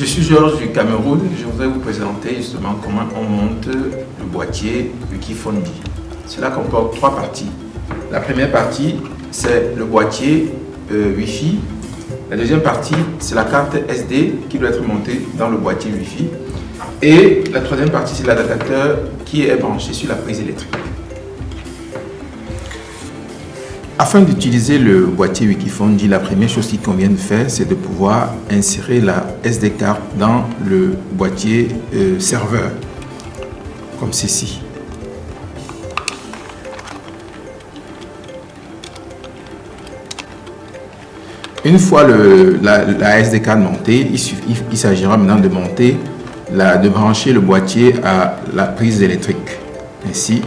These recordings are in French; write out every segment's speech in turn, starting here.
Je suis Georges du Cameroun. Je voudrais vous présenter justement comment on monte le boîtier Wikifondi. Cela comporte trois parties. La première partie, c'est le boîtier euh, Wi-Fi. La deuxième partie, c'est la carte SD qui doit être montée dans le boîtier Wi-Fi. Et la troisième partie, c'est l'adaptateur qui est branché sur la prise électrique. Afin d'utiliser le boîtier Wikifondi, la première chose qu'il convient de faire, c'est de pouvoir insérer la SD card dans le boîtier euh, serveur, comme ceci. Une fois la, SD card montée, il, s'agira maintenant de monter, de brancher le boîtier à la prise électrique. Ainsi,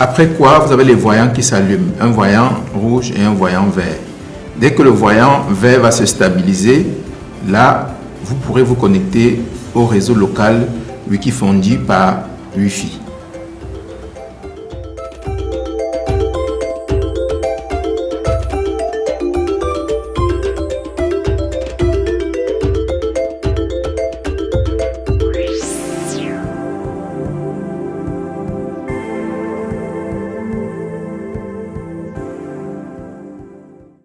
Après quoi, vous avez les voyants qui s'allument, un voyant rouge et un voyant vert. Dès que le voyant vert va se stabiliser, là, vous pourrez vous connecter au réseau local Wikifondi par Wi-Fi.